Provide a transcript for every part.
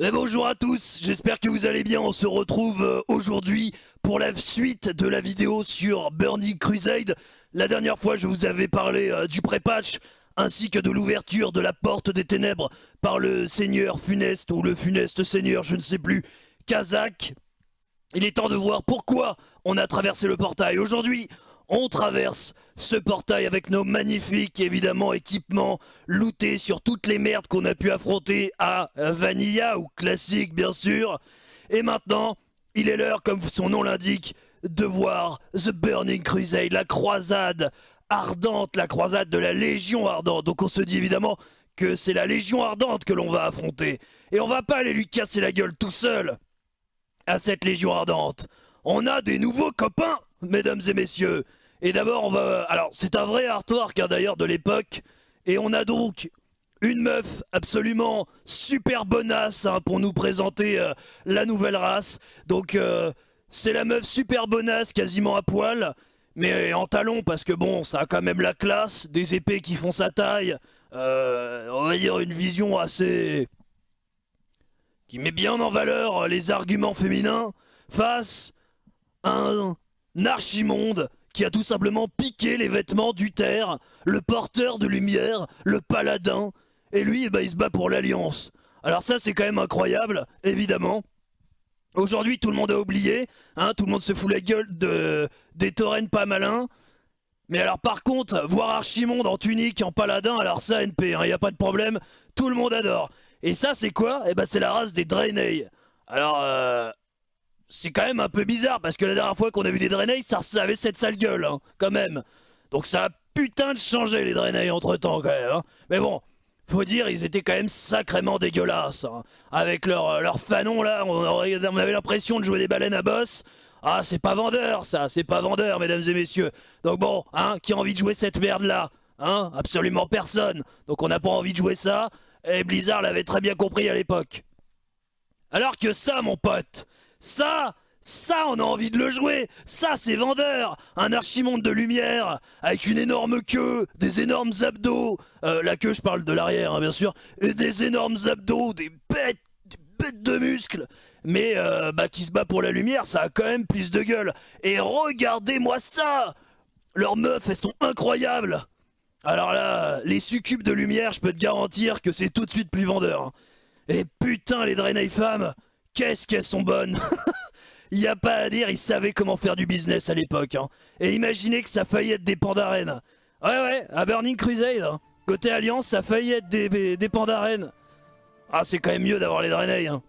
Et bonjour à tous, j'espère que vous allez bien, on se retrouve euh, aujourd'hui pour la suite de la vidéo sur Burning Crusade. La dernière fois je vous avais parlé euh, du pré-patch ainsi que de l'ouverture de la porte des ténèbres par le seigneur funeste ou le funeste seigneur, je ne sais plus, Kazakh. Il est temps de voir pourquoi on a traversé le portail. Aujourd'hui, on traverse ce portail avec nos magnifiques, équipements lootés sur toutes les merdes qu'on a pu affronter à Vanilla, ou classique, bien sûr. Et maintenant, il est l'heure, comme son nom l'indique, de voir The Burning Crusade, la croisade ardente, la croisade de la Légion ardente. Donc on se dit évidemment que c'est la Légion ardente que l'on va affronter. Et on va pas aller lui casser la gueule tout seul à cette Légion ardente. On a des nouveaux copains, mesdames et messieurs. Et d'abord, on va... Alors, c'est un vrai artwork, hein, d'ailleurs, de l'époque. Et on a donc une meuf absolument super bonasse hein, pour nous présenter euh, la nouvelle race. Donc, euh, c'est la meuf super bonasse, quasiment à poil. Mais en talon, parce que bon, ça a quand même la classe. Des épées qui font sa taille. Euh, on va dire une vision assez... Qui met bien en valeur les arguments féminins face à un archimonde qui a tout simplement piqué les vêtements d'Uther, le porteur de lumière, le paladin, et lui, eh ben, il se bat pour l'Alliance. Alors ça, c'est quand même incroyable, évidemment. Aujourd'hui, tout le monde a oublié, hein, tout le monde se fout la gueule de, des taurennes pas malins. Mais alors par contre, voir Archimonde en tunique, en paladin, alors ça, NP, il hein, n'y a pas de problème, tout le monde adore. Et ça, c'est quoi? Eh ben, c'est la race des Draenei. Alors, euh, c'est quand même un peu bizarre parce que la dernière fois qu'on a vu des Draenei, ça, avait cette sale gueule, hein, quand même. Donc ça a putain de changé les Draenei entre temps quand même. Hein. Mais bon, faut dire, ils étaient quand même sacrément dégueulasses. Hein. Avec leur, euh, leur fanon là, on, avait l'impression de jouer des baleines à boss. Ah, c'est pas vendeur ça, c'est pas vendeur, mesdames et messieurs. Donc bon, hein, qui a envie de jouer cette merde là Hein? Absolument personne. Donc on n'a pas envie de jouer ça. Et Blizzard l'avait très bien compris à l'époque. Alors que ça, mon pote, ça, ça, on a envie de le jouer. Ça, c'est vendeur. Un archimonde de lumière, avec une énorme queue, des énormes abdos, euh, la queue, je parle de l'arrière, hein, bien sûr, et des énormes abdos, des bêtes, des bêtes de muscles. Mais euh, bah, qui se bat pour la lumière, ça a quand même plus de gueule. Et regardez-moi ça. Leurs meufs, elles sont incroyables. Alors là, les succubes de lumière, je peux te garantir que c'est tout de suite plus vendeur. Hein. Et putain, les Draenei femmes Qu'est-ce qu'elles sont bonnes Il n'y a pas à dire, ils savaient comment faire du business à l'époque. Hein. Et imaginez que ça faillit être des pandarènes. Ouais, ouais, à Burning Crusade. Hein. Côté Alliance, ça faillit être des, pandarènes. Ah, c'est quand même mieux d'avoir les Draenei. Hein.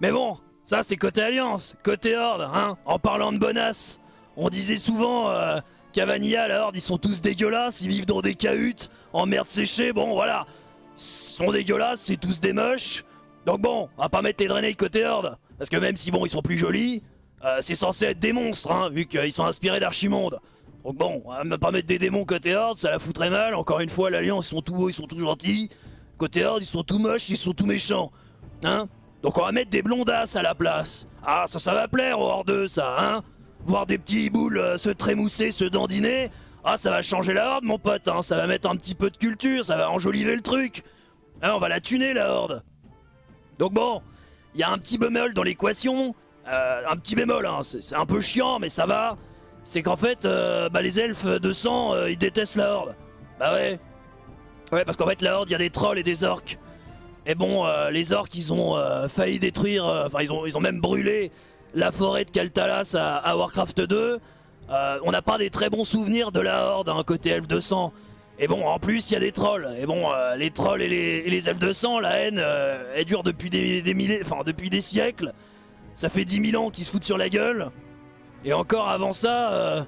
Mais bon, ça c'est côté Alliance. Côté Horde, hein, en parlant de bonasse. On disait souvent euh, qu'à Vanilla, la Horde, ils sont tous dégueulasses. Ils vivent dans des cahutes, en merde séchée. Bon, voilà. Ils sont dégueulasses, c'est tous des moches. Donc bon, on va pas mettre les Draenei côté Horde. Parce que même si bon, ils sont plus jolis, euh, c'est censé être des monstres, hein, vu qu'ils sont inspirés d'Archimonde. Donc bon, on va pas mettre des démons côté Horde, ça la foutrait mal. Encore une fois, l'Alliance, ils sont tout beaux, ils sont tout gentils. Côté Horde, ils sont tout moches, ils sont tout méchants. Hein Donc on va mettre des blondasses à la place. Ah, ça, ça va plaire aux Hordeux, ça, hein Voir des petits boules euh, se trémousser, se dandiner. Ah, ça va changer la Horde, mon pote, hein Ça va mettre un petit peu de culture, ça va enjoliver le truc. Hein, on va la tuner, la Horde. Donc bon, il y a un petit bémol dans l'équation. Euh, un petit bémol, hein, c'est un peu chiant, mais ça va. C'est qu'en fait, euh, bah, les elfes de sang, euh, ils détestent la horde. Bah ouais. Ouais, parce qu'en fait, la horde, il y a des trolls et des orques. Et bon, les orques, ils ont failli détruire, enfin, ils, ont, même brûlé la forêt de Kaltalas à, Warcraft 2. on n'a pas des très bons souvenirs de la horde, hein, côté elfe de sang. Et bon, en plus, il y a des trolls. Et bon, euh, les trolls et les, elfes de sang, la haine, euh, elle dure depuis des, des enfin, depuis des siècles. Ça fait 10 000 ans qu'ils se foutent sur la gueule. Et encore avant ça... Euh,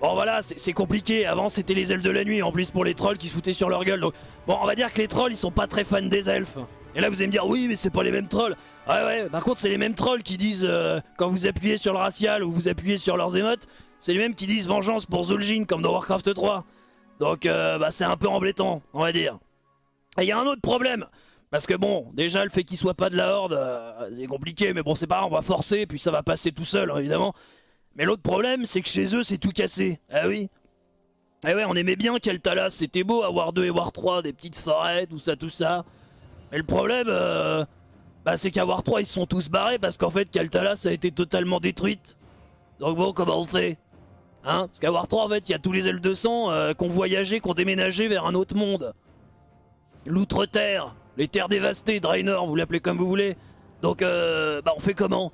bon voilà, c'est compliqué. Avant, c'était les elfes de la nuit, en plus pour les trolls qui se foutaient sur leur gueule. Donc, bon, on va dire que les trolls, ils sont pas très fans des elfes. Et là, vous allez me dire, oui, mais c'est pas les mêmes trolls. Ouais, ouais, par contre, c'est les mêmes trolls qui disent, quand vous appuyez sur le racial ou vous appuyez sur leurs émotes, c'est les mêmes qui disent vengeance pour Zul'jin, comme dans Warcraft 3. Donc euh, bah, c'est un peu embêtant, on va dire. Et il y a un autre problème. Parce que bon, déjà le fait qu'il soit pas de la horde, euh, c'est compliqué, mais bon c'est pas grave, on va forcer, puis ça va passer tout seul, évidemment. Mais l'autre problème, c'est que chez eux, c'est tout cassé. Ah oui Eh ouais, on aimait bien Keltalas, c'était beau à War 2 et War 3, des petites forêts, tout ça, tout ça. Et le problème, euh, bah, c'est qu'à War 3, ils sont tous barrés parce qu'en fait, Kaltalas a été totalement détruite. Donc bon, comment on fait? Hein Parce qu'à War 3, en fait, il y a tous les L200 euh, qui ont voyagé, qui ont déménagé vers un autre monde. L'outre-terre, les terres dévastées, Draenor, vous l'appelez comme vous voulez. Donc, euh, bah, on fait comment?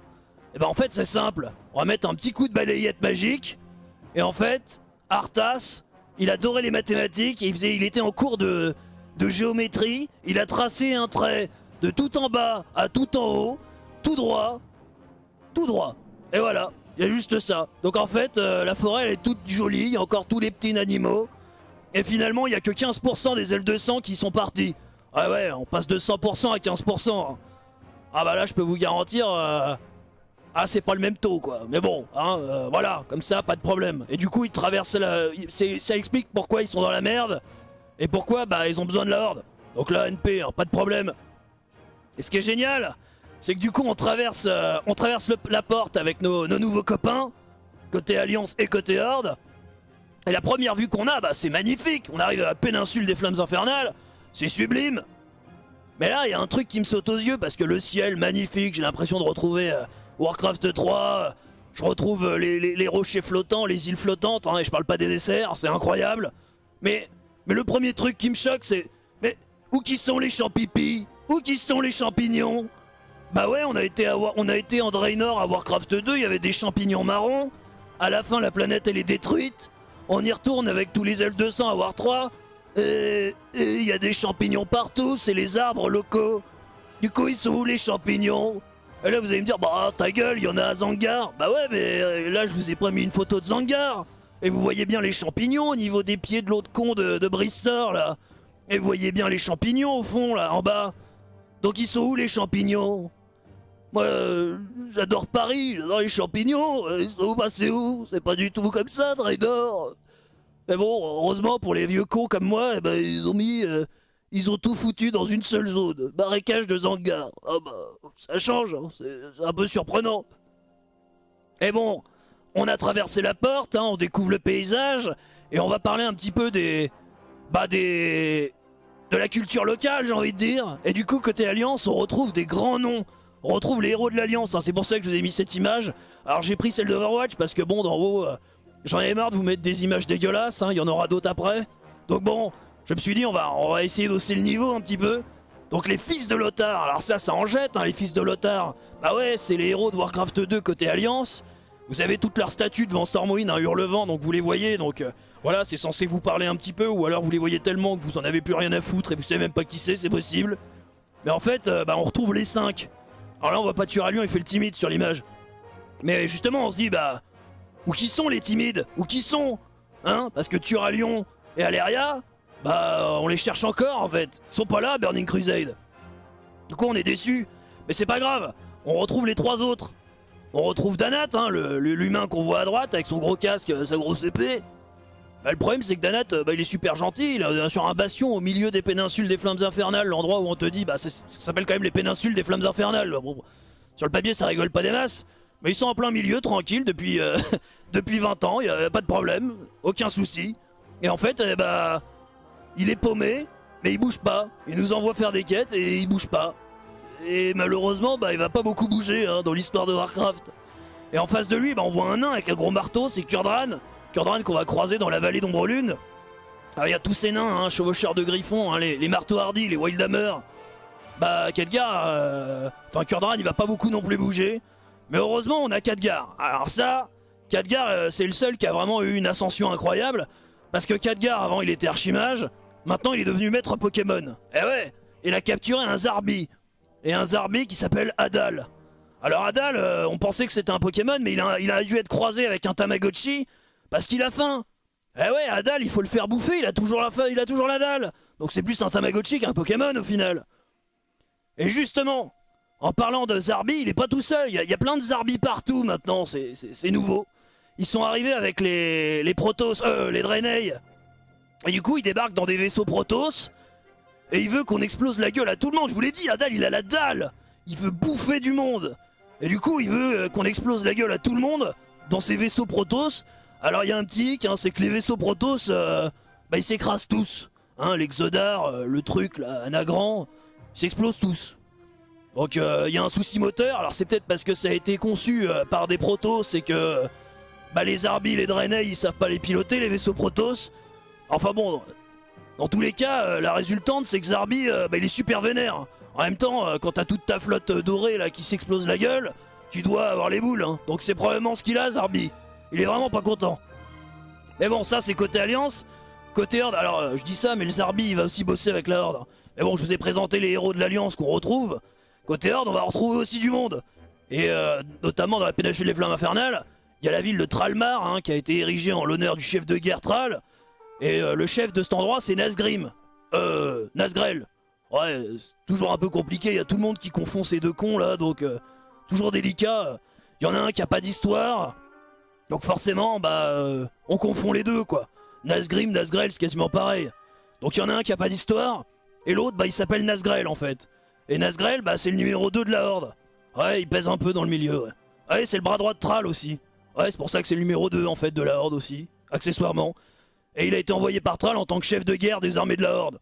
Et bah, en fait, c'est simple. On va mettre un petit coup de balayette magique. Et en fait, Arthas, il adorait les mathématiques. il, faisait, il était en cours de géométrie. Il a tracé un trait de tout en bas à tout en haut, tout droit, tout droit. Et voilà, il y a juste ça. Donc en fait, euh, la forêt elle est toute jolie, il y a encore tous les petits animaux. Et finalement, il n'y a que 15% des L200 qui sont partis. Ah ouais, on passe de 100% à 15%. Ah bah là, je peux vous garantir... Euh, ah, c'est pas le même taux, quoi. Mais bon, hein, euh, voilà, comme ça, pas de problème. Et du coup, ils traversent la... Ça explique pourquoi ils sont dans la merde. Et pourquoi, bah, ils ont besoin de la horde. Donc là, NP, hein, pas de problème. Et ce qui est génial, c'est que du coup on traverse, euh, on traverse la porte avec nos, nouveaux copains, côté Alliance et côté Horde. Et la première vue qu'on a, bah c'est magnifique, on arrive à la péninsule des flammes infernales, c'est sublime. Mais là, il y a un truc qui me saute aux yeux parce que le ciel, magnifique, j'ai l'impression de retrouver euh, Warcraft 3, je retrouve euh, les, rochers flottants, les îles flottantes, hein, et je parle pas des desserts, c'est incroyable. Mais, le premier truc qui me choque, c'est... Mais où qui sont les champipis Où qui sont les champignons? Bah ouais, on a été, à, on a été en Draenor à Warcraft 2, il y avait des champignons marrons. À la fin, la planète, elle est détruite. On y retourne avec tous les L200 à War 3. Et il y a des champignons partout, c'est les arbres locaux. Du coup, ils sont où les champignons? Et là, vous allez me dire, bah ta gueule, il y en a à Zangar. Bah ouais, mais euh, là, je vous ai pas mis une photo de Zangar. Et vous voyez bien les champignons au niveau des pieds de l'autre con de, de là. Et vous voyez bien les champignons au fond, là, en bas. Donc ils sont où les champignons? Moi, euh, j'adore Paris, j'adore les champignons. Euh, sont passés où? C'est pas du tout comme ça, Draenor. Mais bon, heureusement pour les vieux cons comme moi, eh ben, ils ont mis... Euh, ils ont tout foutu dans une seule zone. Marécage de Zangar. Ah bah, ça change, hein, c'est un peu surprenant. Et bon, on a traversé la porte, hein, on découvre le paysage, et on va parler un petit peu des... Bah des de la culture locale, j'ai envie de dire. Et du coup, côté Alliance, on retrouve des grands noms. On retrouve les héros de l'Alliance, hein. c'est pour ça que je vous ai mis cette image. Alors j'ai pris celle d'Overwatch parce que bon, d'en haut, euh, j'en ai marre de vous mettre des images dégueulasses, hein. il y en aura d'autres après. Donc bon, je me suis dit, on va, essayer d'hausser le niveau un petit peu. Donc les fils de Lothar, alors ça, ça en jette, hein, les fils de Lothar. Bah ouais, c'est les héros de Warcraft 2 côté Alliance. Vous avez toutes leurs statues devant Stormwind, un hurlevent, donc vous les voyez, donc... Euh, voilà, c'est censé vous parler un petit peu, ou alors vous les voyez tellement que vous en avez plus rien à foutre et vous savez même pas qui c'est, c'est possible. Mais en fait, euh, bah, on retrouve les 5. Alors là, on voit pas Turalion, il fait le timide sur l'image. Mais justement, on se dit, bah, où qui sont les timides? Où qui sont? Hein? Parce que Turalion et Aleria, bah, on les cherche encore en fait. Ils sont pas là, Burning Crusade. Du coup, on est déçus. Mais c'est pas grave, on retrouve les trois autres. On retrouve Danat, hein, l'humain qu'on voit à droite avec son gros casque, sa grosse épée. Bah, le problème c'est que Danat, euh, bah, il est super gentil, il est sur un bastion au milieu des péninsules des flammes infernales, l'endroit où on te dit, bah ça, s'appelle quand même les péninsules des flammes infernales. sur le papier ça rigole pas des masses, mais ils sont en plein milieu, tranquille, depuis, euh, depuis 20 ans, il a pas de problème, aucun souci. Et en fait, eh bah, il est paumé, mais il bouge pas. Il nous envoie faire des quêtes et il bouge pas. Et malheureusement, bah, il va pas beaucoup bouger hein, dans l'histoire de Warcraft. Et en face de lui, bah, on voit un nain avec un gros marteau, c'est Kurdran qu'on va croiser dans la vallée d'Ombrelune. Alors il y a tous ces nains, hein, chevaucheurs de griffons, hein, les, marteaux hardis, les Wildhammer. Bah Khadgar, euh, enfin Kurdran il va pas beaucoup non plus bouger. Mais heureusement on a Khadgar. Alors ça, Khadgar euh, c'est le seul qui a vraiment eu une ascension incroyable. Parce que Khadgar avant il était archimage, maintenant il est devenu maître Pokémon. Eh ouais, il a capturé un Zarbi. Et un Zarbi qui s'appelle Adal. Alors Adal, euh, on pensait que c'était un Pokémon, mais il a dû être croisé avec un Tamagotchi. Parce qu'il a faim Eh ouais, Adal, il faut le faire bouffer, il a toujours la il a toujours la dalle Donc c'est plus un Tamagotchi qu'un Pokémon au final Et justement, en parlant de Zarbi, il est pas tout seul, il y, a, plein de Zarbi partout maintenant, c'est nouveau. Ils sont arrivés avec les, les Protoss, euh, les Draenei. Et du coup, ils débarquent dans des vaisseaux Protoss. Et il veut qu'on explose la gueule à tout le monde. Je vous l'ai dit, Adal, il a la dalle. Il veut bouffer du monde. Et du coup, il veut euh, qu'on explose la gueule à tout le monde dans ces vaisseaux Protoss. Alors il y a un petit hic, hein, c'est que les vaisseaux Protoss, euh, bah, ils s'écrasent tous. Hein, L'Exodar, euh, le truc, là, Anagram, ils s'explosent tous. Donc euh, il y a un souci moteur, alors c'est peut-être parce que ça a été conçu par des protos, c'est que bah, les Arby, les Draenei, ils savent pas les piloter, les vaisseaux Protoss. Enfin bon, dans tous les cas, la résultante c'est que Zarbi, bah, il est super vénère. En même temps, quand t'as toute ta flotte dorée là qui s'explose la gueule, tu dois avoir les boules. Hein. Donc c'est probablement ce qu'il a, Zarbi. Il est vraiment pas content. Mais bon, ça c'est côté Alliance. Côté Horde, alors je dis ça, mais le Zarbi il va aussi bosser avec la Horde. Mais bon, je vous ai présenté les héros de l'Alliance qu'on retrouve. Côté Horde, on va retrouver aussi du monde. Et euh, notamment dans la péninsule des Flammes Infernales, il y a la ville de Tralmar hein, qui a été érigée en l'honneur du chef de guerre Tral. Et euh, le chef de cet endroit, c'est Nazgrim. Euh, Nazgrel. Ouais, toujours un peu compliqué, il y a tout le monde qui confond ces deux cons là, donc euh, toujours délicat. Il y en a un qui a pas d'histoire, donc forcément, bah, on confond les deux quoi. Nazgrim, Nazgrel, c'est quasiment pareil. Donc il y en a un qui a pas d'histoire, et l'autre, bah, il s'appelle Nazgrel en fait. Et Nazgrel, bah, c'est le numéro 2 de la Horde. Ouais, il pèse un peu dans le milieu, ouais. C'est le bras droit de Thrall aussi. Ouais, c'est pour ça que c'est le numéro 2 en fait de la Horde aussi, accessoirement. Et il a été envoyé par Thrall en tant que chef de guerre des armées de la Horde.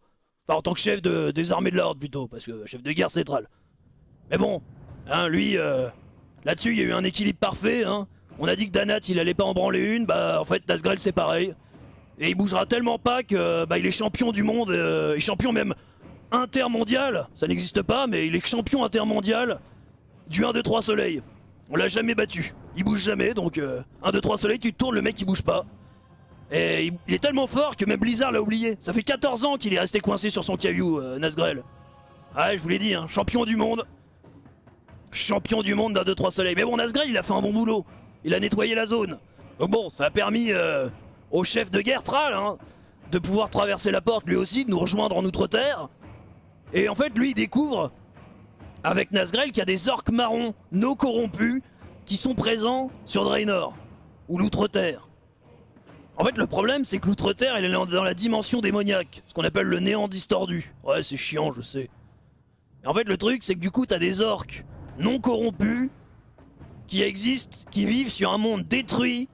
Enfin, en tant que chef de, des armées de la Horde plutôt, parce que chef de guerre c'est Thrall. Mais bon, hein, lui, euh, là-dessus il y a eu un équilibre parfait. Hein. On a dit que Danat il allait pas en branler une, bah en fait Nazgrel c'est pareil. Et il bougera tellement pas que bah, il est champion du monde, euh, et champion même intermondial, ça n'existe pas, mais il est champion intermondial du 1, 2, 3 soleil. On l'a jamais battu. Il bouge jamais, donc 1, 2, 3 soleil, tu tournes, le mec il bouge pas. Et il, est tellement fort que même Blizzard l'a oublié. Ça fait 14 ans qu'il est resté coincé sur son caillou, euh, Nazgrel. Ah, je vous l'ai dit, hein, champion du monde. Champion du monde d'un 2, 3 soleil. Mais bon, Nazgrel, il a fait un bon boulot. Il a nettoyé la zone. Donc bon, ça a permis euh, au chef de guerre, Tral, hein, de pouvoir traverser la porte lui aussi, de nous rejoindre en Outre-Terre. Et en fait, lui, il découvre, avec Nazgrel, qu'il y a des orques marrons, non corrompus, qui sont présents sur Draenor, ou l'Outre-Terre. En fait, le problème, c'est que l'Outre-Terre, elle est dans la dimension démoniaque, ce qu'on appelle le néant distordu. Ouais, c'est chiant, je sais. Et en fait, le truc, c'est que du coup, t'as des orques non corrompus, qui existent, qui vivent sur un monde détruit,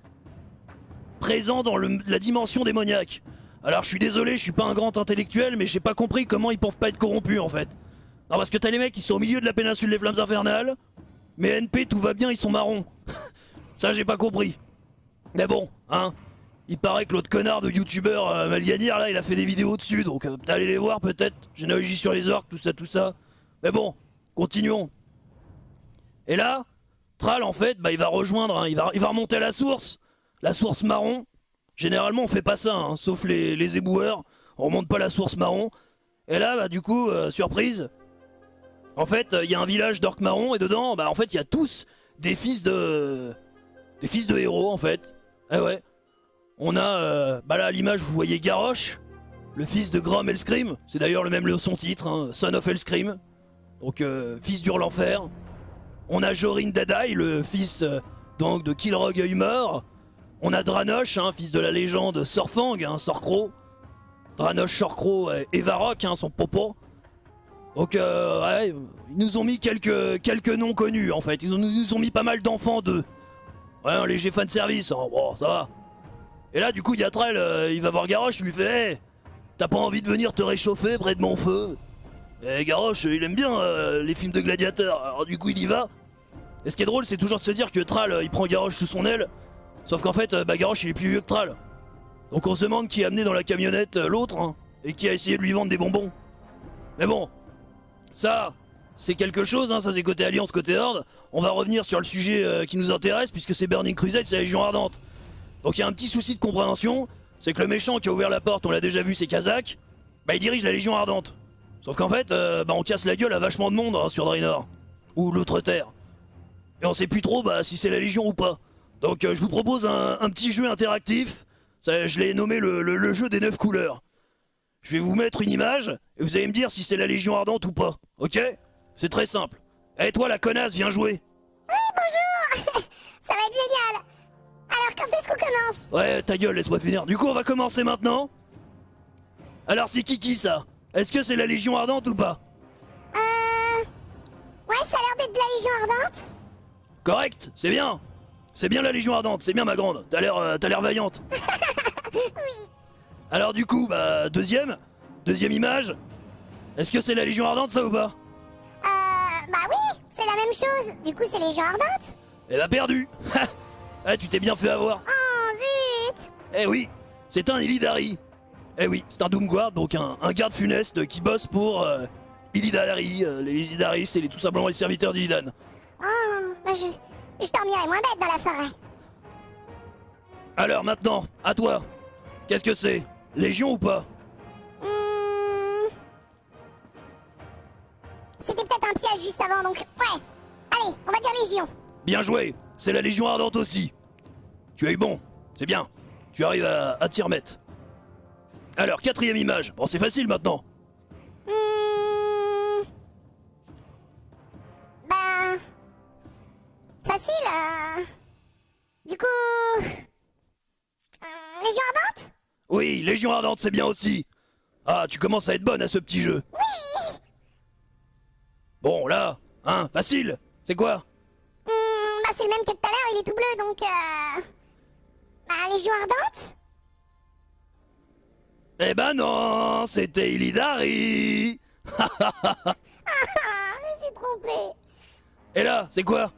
présent dans la dimension démoniaque. Alors je suis désolé, je suis pas un grand intellectuel, mais j'ai pas compris comment ils peuvent pas être corrompus en fait. Non parce que t'as les mecs qui sont au milieu de la péninsule des flammes infernales, mais NP tout va bien, ils sont marrons. Ça j'ai pas compris. Mais bon, hein, il paraît que l'autre connard de youtubeur euh, Malianir là, il a fait des vidéos dessus, donc euh, allez les voir peut-être. Généalogie sur les orques, tout ça, tout ça. Mais bon, continuons. Et là, En fait, bah il va rejoindre, hein, il, va, il remonter à la source, la source marron. Généralement, on fait pas ça, hein, sauf les, éboueurs. On remonte pas la source marron. Et là, bah, du coup, euh, surprise. En fait, il y a un village d'orques marron et dedans, bah, en fait, il y a tous des fils de... Des fils de héros, en fait. Eh ouais. On a, euh, bah là, à l'image, vous voyez Garrosh, le fils de Grom Hellscream. C'est d'ailleurs le même le son titre, hein, Son of Hellscream. Donc, euh, fils d'Hurlenfer. On a Jorin Dadai, le fils donc de Kilrog Humor. On a Dranosh, hein, fils de la légende Sorfang, hein, Sorcro. Dranosh, Sorcro et Varrock, hein, son popo. Donc, euh, ils nous ont mis quelques, noms connus, en fait. Ils nous ont mis pas mal d'enfants d'eux. Ouais, un léger fan service, hein, bon, ça va. Et là, du coup, Yatrel, euh, il va voir Garrosh, il lui fait hey, T'as pas envie de venir te réchauffer près de mon feu? Et Garrosh, il aime bien euh, les films de gladiateurs, alors du coup, il y va. Et ce qui est drôle, c'est toujours de se dire que Tral, il prend Garrosh sous son aile, Sauf qu'en fait, bah, il est plus vieux que Tral. Donc on se demande qui a amené dans la camionnette euh, l'autre, hein, et qui a essayé de lui vendre des bonbons. Mais bon, ça, c'est quelque chose, hein, ça c'est côté Alliance, côté Horde. On va revenir sur le sujet euh, qui nous intéresse, puisque c'est Burning Crusade, c'est la Légion Ardente. Donc il y a un petit souci de compréhension, c'est que le méchant qui a ouvert la porte, on l'a déjà vu, c'est Kazak, bah il dirige la Légion Ardente. Sauf qu'en fait, euh, bah, on casse la gueule à vachement de monde hein, sur Draenor, ou l'Outre-Terre. Et on sait plus trop bah, si c'est la Légion ou pas. Donc euh, je vous propose un, petit jeu interactif. je l'ai nommé le, jeu des 9 couleurs. Je vais vous mettre une image et vous allez me dire si c'est la Légion Ardente ou pas. Ok? C'est très simple. Eh toi la connasse, viens jouer. Oui, bonjour Ça va être génial Alors quand est-ce qu'on commence? Ouais, ta gueule, laisse-moi finir. Du coup, on va commencer maintenant. Alors c'est qui qui ça? Est-ce que c'est la Légion Ardente ou pas? Euh... Ouais, ça a l'air d'être de la Légion Ardente. Correct, c'est bien. C'est bien la Légion Ardente, c'est bien ma grande. T'as l'air, euh, l'air vaillante. oui. Alors du coup, bah deuxième, deuxième image. Est-ce que c'est la Légion Ardente ça ou pas? Euh, bah oui, c'est la même chose. Du coup, c'est Légion Ardente. Eh bah perdu Ah tu t'es bien fait avoir Oh, zut Eh oui, c'est un Illidari Eh oui, c'est un Doomguard, donc un, un garde funeste qui bosse pour euh, Illidari, euh, les Illidari, c'est tout simplement les serviteurs d'Illidan. Oh, bah je... Je dormirai moins bête dans la forêt. Alors maintenant, à toi Qu'est-ce que c'est? Légion ou pas? Hmm. C'était peut-être un piège juste avant, donc ouais. Allez, on va dire Légion. Bien joué C'est la Légion Ardente aussi Tu as eu bon, c'est bien. Tu arrives à, à t'y remettre. Alors, quatrième image. Bon, c'est facile maintenant. Oui, Légion Ardente, c'est bien aussi. Ah, tu commences à être bonne à ce petit jeu. Oui Bon, là, hein, facile. C'est quoi? Hmm, Bah c'est le même que tout à l'heure, il est tout bleu, donc... Euh... Bah Légion Ardente? Eh ben non, c'était Illidari. Ah, je suis trompé. Et là, c'est quoi?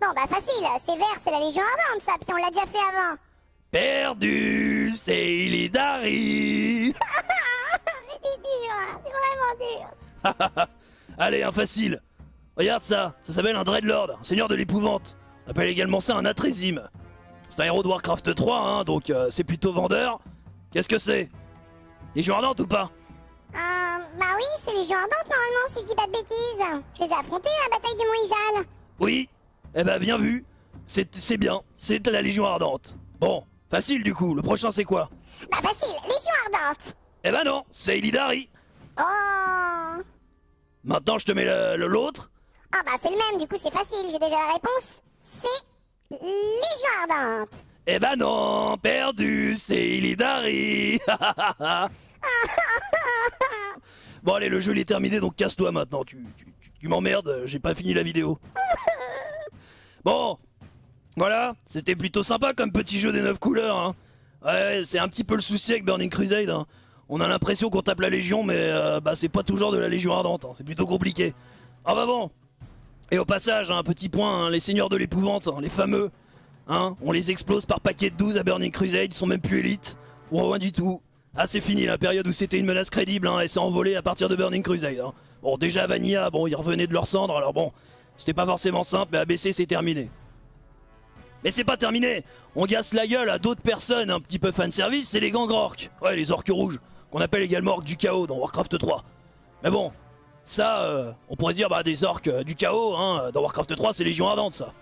Bon bah facile, c'est vert, c'est la Légion Ardente ça, puis on l'a déjà fait avant. Perdu, c'est Illidari. c'est dur, hein, c'est vraiment dur. Allez, un facile. Regarde ça, ça s'appelle un Dreadlord, un seigneur de l'épouvante. On appelle également ça un Atrésime. C'est un héros de Warcraft 3, hein, donc euh, c'est plutôt vendeur. Qu'est-ce que c'est? Légion Ardente ou pas? Euh, bah oui, c'est Légion Ardente normalement, si je dis pas de bêtises. Je les ai affrontés à la bataille du Mont Ijal. Oui Eh ben bien vu. C'est bien, c'est la Légion Ardente. Bon, facile du coup, le prochain c'est quoi Bah facile, Légion Ardente. Eh ben non, c'est Illidari. Oh Maintenant je te mets le- le- l'autre. Ah bah c'est le même, du coup c'est facile, j'ai déjà la réponse. C'est Légion Ardente. Eh ben non, perdu, c'est Illidari. bon allez, le jeu il est terminé, donc casse-toi maintenant. Tu, tu, tu- tu m'emmerdes, j'ai pas fini la vidéo. Bon, voilà, c'était plutôt sympa comme petit jeu des 9 couleurs. Hein. Ouais, c'est un petit peu le souci avec Burning Crusade. hein. On a l'impression qu'on tape la Légion, mais euh, bah, c'est pas toujours de la Légion Ardente. hein. C'est plutôt compliqué. Ah bah bon. Et au passage, un petit point, hein, les seigneurs de l'épouvante, les fameux, Hein, on les explose par paquet de 12 à Burning Crusade, ils sont même plus élites. Ou rien du tout. Ah c'est fini la période où c'était une menace crédible, et s'est envolé à partir de Burning Crusade. Bon déjà Vanilla, bon ils revenaient de leur cendre, alors bon, c'était pas forcément simple, mais ABC c'est terminé. Mais c'est pas terminé On gasse la gueule à d'autres personnes un petit peu fanservice, c'est les gangs orques. Ouais, les orques rouges, qu'on appelle également orques du chaos dans Warcraft 3. Mais bon, ça, euh, on pourrait se dire, bah des orques euh, du chaos, hein, dans Warcraft 3 c'est Légion Ardente ça.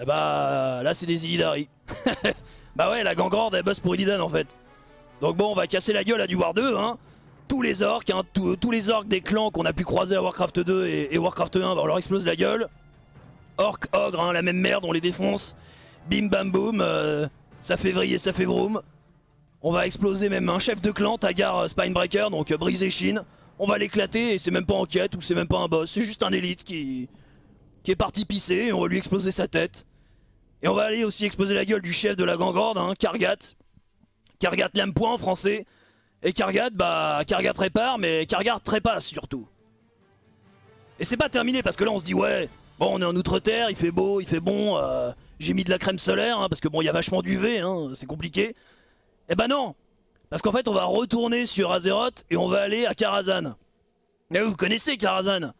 Eh bah là c'est des Illidari. bah ouais, la gangrande elle bosse pour Illidan en fait. Donc bon, on va casser la gueule à du War 2, hein. Tous les orques, hein, tous- les orques des clans qu'on a pu croiser à Warcraft 2 et, et Warcraft 1, bah, on leur explose la gueule. Orc, ogre, hein, la même merde, on les défonce. Bim bam boum, euh, ça fait vriller, ça fait vroom. On va exploser même un chef de clan, Tagar euh, Spinebreaker, donc euh, briser Shin. On va l'éclater et c'est même pas en quête ou c'est même pas un boss, c'est juste un élite qui, est parti pisser et on va lui exploser sa tête. Et on va aller aussi exploser la gueule du chef de la gangrande, hein, Kargat. Kargat lame point en français. Et Kargat, bah, Kargat répare, mais Kargat trépasse surtout. Et c'est pas terminé parce que là on se dit, ouais, bon, on est en Outre-Terre, il fait beau, il fait bon, j'ai mis de la crème solaire, hein, parce que bon, il y a vachement d'UV, hein, c'est compliqué. Eh ben non Parce qu'en fait, on va retourner sur Azeroth et on va aller à Karazhan. Et vous connaissez Karazhan?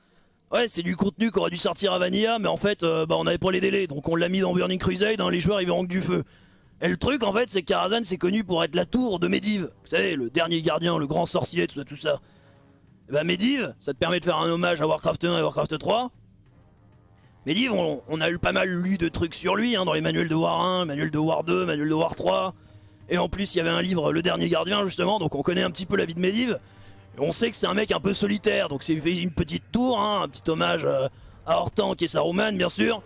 Ouais, c'est du contenu qui aurait dû sortir à Vanilla, mais en fait, euh, bah, on avait pas les délais, donc on l'a mis dans Burning Crusade, hein, les joueurs ils verront que du feu. Et le truc, en fait, c'est que Karazhan, c'est connu pour être la tour de Medivh. Vous savez, le dernier gardien, le grand sorcier, tout ça, tout ça. Et bah Medivh, ça te permet de faire un hommage à Warcraft 1 et Warcraft 3. Medivh, on, on a eu pas mal lu de trucs sur lui, hein, dans les manuels de War 1, manuels de War 2, manuels de War 3. Et en plus, il y avait un livre, Le Dernier Gardien, justement, donc on connaît un petit peu la vie de Medivh. On sait que c'est un mec un peu solitaire, donc c'est une petite tour, hein, un petit hommage euh, à Hortank et Saruman, bien sûr.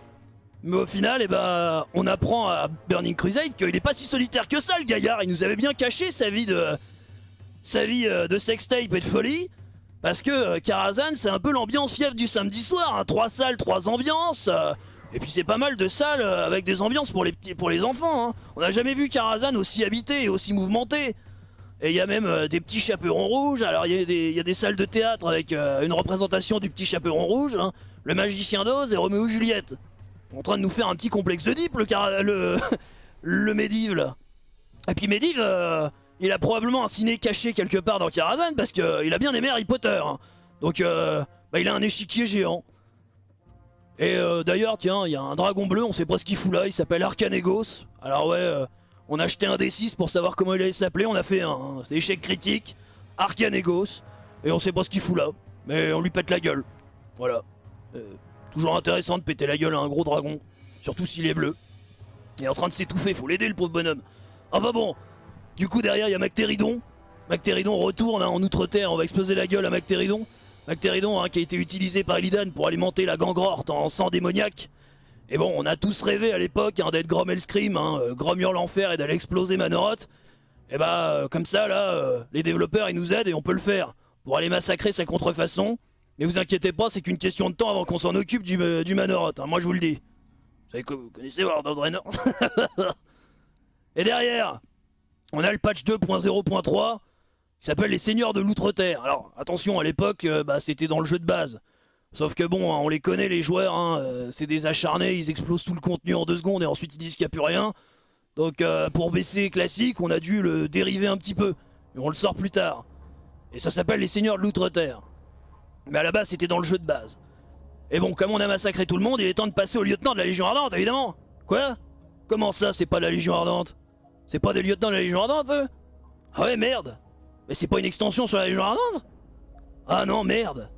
Mais au final, eh ben, on apprend à Burning Crusade qu'il est pas si solitaire que ça, le gaillard. Il nous avait bien caché sa vie de, sa vie euh, de sextape et de folie. Parce que euh, Karazhan, c'est un peu l'ambiance fièvre du samedi soir. hein. Trois salles, trois ambiances. euh, et puis c'est pas mal de salles euh, avec des ambiances pour les petits, pour les enfants. hein. On n'a jamais vu Karazhan aussi habité et aussi mouvementé. Et il y a même des petits chaperons rouges. Alors il y, a des- salles de théâtre avec une représentation du petit chaperon rouge, hein, le magicien d'Oz et Roméo et Juliette. En train de nous faire un petit complexe le, cara- le, le là. Et puis Médive, euh, il a probablement un ciné caché quelque part dans Karazhan parce qu'il a bien aimé Harry Potter. hein. Donc euh, bah, il a un échiquier géant. Et euh, d'ailleurs, tiens, il y a un dragon bleu, on sait pas ce qu'il fout là, il s'appelle Arcanegos. Alors ouais, euh, on a acheté un D6 pour savoir comment il allait s'appeler, on a fait un, échec critique, Arcanegos, et on sait pas ce qu'il fout là, mais on lui pète la gueule. Voilà. Euh, toujours intéressant de péter la gueule à un gros dragon, surtout s'il est bleu. Il est en train de s'étouffer, faut l'aider le pauvre bonhomme. Enfin bon, du coup derrière il y a Mactéridon. Mactéridon retourne hein, en Outre-Terre, on va exploser la gueule à Mactéridon. Mactéridon hein, qui a été utilisé par Illidan pour alimenter la gangrorte en sang démoniaque. Et bon, on a tous rêvé à l'époque hein, d'être Grom Hellscream, euh, Grom l'enfer et d'aller exploser Manoroth. Et bah, euh, comme ça, là, euh, les développeurs, ils nous aident et on peut le faire. Pour aller massacrer sa contrefaçon. Mais vous inquiétez pas, c'est qu'une question de temps avant qu'on s'en occupe du, du Manoroth, moi je vous le dis. Vous savez vous connaissez World of Draenor? Et derrière, on a le patch 2.0.3 qui s'appelle les Seigneurs de l'Outre-Terre. Alors attention, à l'époque, euh, bah, c'était dans le jeu de base. Sauf que bon, hein, on les connaît les joueurs, hein, euh, c'est des acharnés, ils explosent tout le contenu en deux secondes et ensuite ils disent qu'il n'y a plus rien. Donc euh, pour baisser classique, on a dû le dériver un petit peu. Et on le sort plus tard. Et ça s'appelle les Seigneurs de l'Outre-Terre. Mais à la base, c'était dans le jeu de base. Et bon, comme on a massacré tout le monde, il est temps de passer au lieutenant de la Légion Ardente, évidemment. Quoi? Comment ça, c'est pas la Légion Ardente? C'est pas des lieutenants de la Légion Ardente, eux? Ah ouais, merde. Mais c'est pas une extension sur la Légion Ardente? Ah non, merde.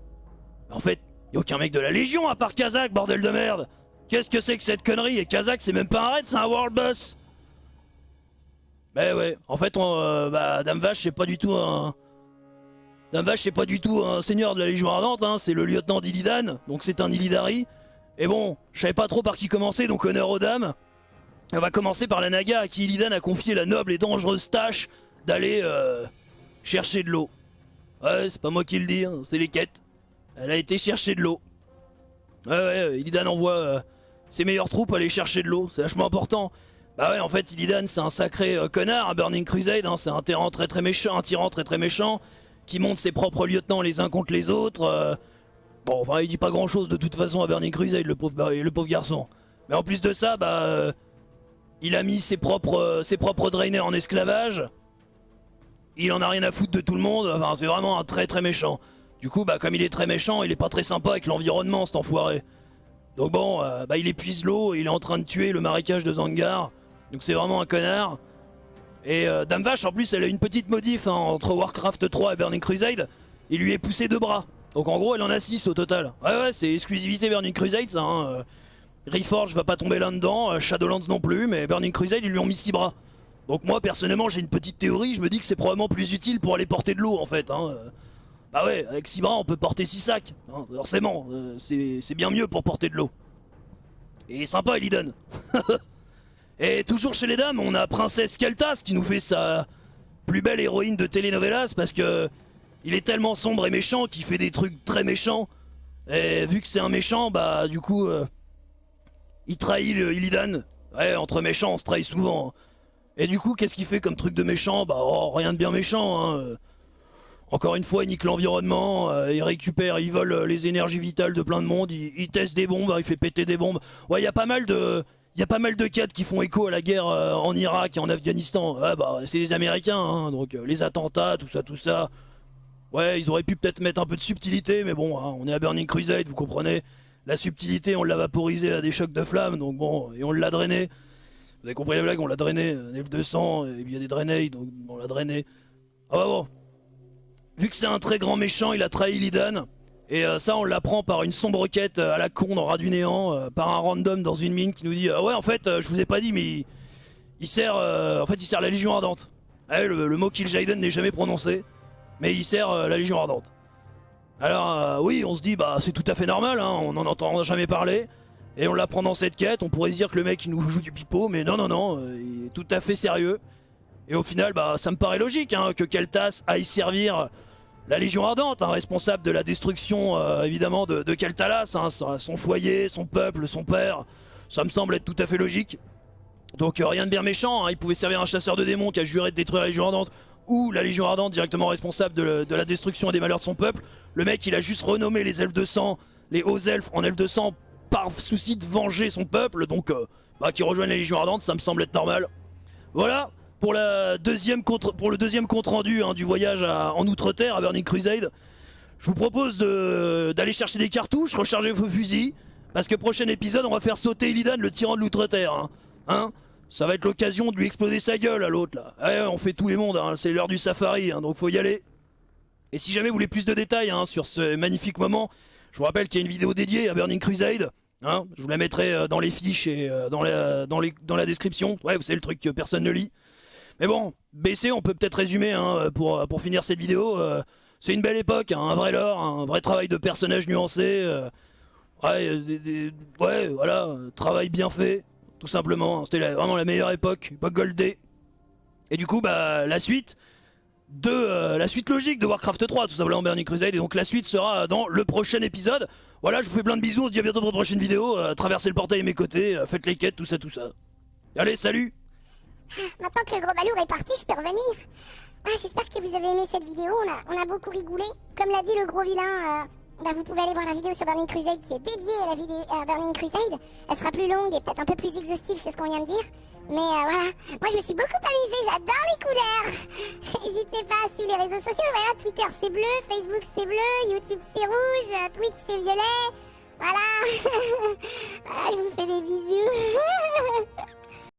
En fait, y a aucun mec de la Légion à part Kazak, bordel de merde. Qu'est-ce que c'est que cette connerie? Et Kazak, c'est même pas un raid, c'est un World Boss. Bah ouais, en fait, on, euh, bah, Dame Vache, c'est pas du tout un... Dame Vache, c'est pas du tout un seigneur de la Légion Ardente, hein, c'est le lieutenant d'Illidan, donc c'est un Illidari. Et bon, je savais pas trop par qui commencer, donc honneur aux dames. On va commencer par la Naga à qui Illidan a confié la noble et dangereuse tâche d'aller euh, chercher de l'eau. Ouais, c'est pas moi qui le dis, hein, c'est les quêtes. Elle a été chercher de l'eau. Ouais, ouais, Illidan envoie euh, ses meilleures troupes aller chercher de l'eau, c'est vachement important. Bah ouais, en fait, Illidan, c'est un sacré euh, connard, un Burning Crusade, hein, c'est un tyran très très méchant, un tyran très très méchant, qui monte ses propres lieutenants les uns contre les autres. euh. Bon, enfin, il dit pas grand chose de toute façon à Burning Crusade, le pauvre garçon. Mais en plus de ça, bah. Euh, il a mis ses propres, euh, ses drainers en esclavage. Il en a rien à foutre de tout le monde. Enfin, c'est vraiment un très très méchant. Du coup, bah, comme il est très méchant, il est pas très sympa avec l'environnement, cet enfoiré. Donc bon, euh, bah, il épuise l'eau, il est en train de tuer le marécage de Zangar. Donc c'est vraiment un connard. Et euh, Dame Vache, en plus, elle a une petite modif hein, entre Warcraft 3 et Burning Crusade. Il lui est poussé deux bras. Donc en gros, elle en a 6 au total. Ouais, ouais, c'est exclusivité Burning Crusade, ça. Hein. Reforge va pas tomber là-dedans, euh, Shadowlands non plus, mais Burning Crusade, ils lui ont mis 6 bras. Donc moi, personnellement, j'ai une petite théorie, je me dis que c'est probablement plus utile pour aller porter de l'eau, en fait. Hein. euh. Bah ouais, avec 6 bras, on peut porter 6 sacs. hein, forcément, euh, c'est bien mieux pour porter de l'eau. Et sympa, Eliden. Et toujours chez les dames, on a Princesse Keltas qui nous fait sa plus belle héroïne de telenovelas parce que il est tellement sombre et méchant qu'il fait des trucs très méchants. Et vu que c'est un méchant, bah du coup, il trahit le Illidan. Ouais, entre méchants, on se trahit souvent. hein. Et du coup, qu'est-ce qu'il fait comme truc de méchant? Bah oh, rien de bien méchant. Hein. Encore une fois, il nique l'environnement, euh, il récupère, il vole euh, les énergies vitales de plein de monde, il, teste des bombes, hein, il fait péter des bombes. Ouais, il y a pas mal de, il y a pas mal de quêtes qui font écho à la guerre euh, en Irak et en Afghanistan. Ouais, bah c'est les Américains, donc les attentats, tout ça, tout ça. Ouais, ils auraient pu peut-être mettre un peu de subtilité, mais bon, on est à Burning Crusade, vous comprenez. La subtilité, on l'a vaporisé à des chocs de flammes, donc bon, et on l'a drainé. Vous avez compris la blague, on l'a drainé, un F200, et il y a des drainés, donc on l'a drainé. Ah bah bon. Vu que c'est un très grand méchant, il a trahi Lidan. Et euh, ça, on l'apprend par une sombre quête euh, à la con dans Rat du Néant, euh, par un random dans une mine qui nous dit Ah ouais, en fait, je vous ai pas dit, mais il, sert, en sert la Légion Ardente. Ouais, le, le mot Kill Jaden n'est jamais prononcé, mais il sert la Légion Ardente. Alors, euh, oui, on se dit Bah, c'est tout à fait normal, hein, on n'en entend jamais parler. Et on l'apprend dans cette quête, on pourrait se dire que le mec il nous joue du pipeau, mais non, non, non, euh, il est tout à fait sérieux. Et au final, bah, ça me paraît logique hein, que Keltas aille servir la Légion Ardente, hein, responsable de la destruction euh, évidemment de, de hein, son, foyer, son peuple, son père. Ça me semble être tout à fait logique. Donc rien de bien méchant, il pouvait servir un chasseur de démons qui a juré de détruire la Légion Ardente. Ou la Légion Ardente directement responsable de, la destruction et des malheurs de son peuple. Le mec, il a juste renommé les elfes de sang, les hauts elfes en elfes de sang par souci de venger son peuple, donc euh, bah, qui rejoignent la Légion Ardente, ça me semble être normal. Voilà, pour, la deuxième contre, pour le deuxième compte rendu hein, du voyage en Outre-Terre à Burning Crusade, je vous propose d'aller chercher des cartouches, recharger vos fusils, parce que prochain épisode, on va faire sauter Illidan, le tyran de l'Outre-Terre. Hein. hein ça va être l'occasion de lui exploser sa gueule à l'autre là. Eh, on fait tous les mondes, hein. c'est l'heure du safari, hein, donc faut y aller. Et si jamais vous voulez plus de détails hein, sur ce magnifique moment, je vous rappelle qu'il y a une vidéo dédiée à Burning Crusade. je vous la mettrai euh, dans les fiches et euh, dans, la, description. Ouais, vous savez le truc que personne ne lit. Mais bon, BC, on peut peut-être résumer pour, pour finir cette vidéo. Euh, c'est une belle époque, un vrai lore, un vrai travail de personnages nuancés. ouais, ouais, voilà, travail bien fait tout simplement. C'était vraiment la meilleure époque, époque Goldé. Et du coup, bah, la suite de euh, la suite logique de Warcraft 3, tout simplement Burning Crusade. Et donc la suite sera dans le prochain épisode. Voilà, je vous fais plein de bisous, on se dit à bientôt pour une prochaine vidéo. Euh, traversez le portail à mes côtés, euh, faites les quêtes, tout ça, tout ça. Allez, salut Maintenant que le gros balourd est parti, je peux revenir. Ah, J'espère que vous avez aimé cette vidéo, on on a beaucoup rigolé. Comme l'a dit le gros vilain, bah, vous pouvez aller voir la vidéo sur Burning Crusade qui est dédiée à la vidéo à Burning Crusade. Elle sera plus longue et peut-être un peu plus exhaustive que ce qu'on vient de dire. Mais euh, voilà, moi je me suis beaucoup amusée, j'adore les couleurs. N'hésitez pas à suivre les réseaux sociaux, voilà, Twitter c'est bleu, Facebook c'est bleu, YouTube c'est rouge, euh, Twitch c'est violet. Voilà, voilà je vous fais des bisous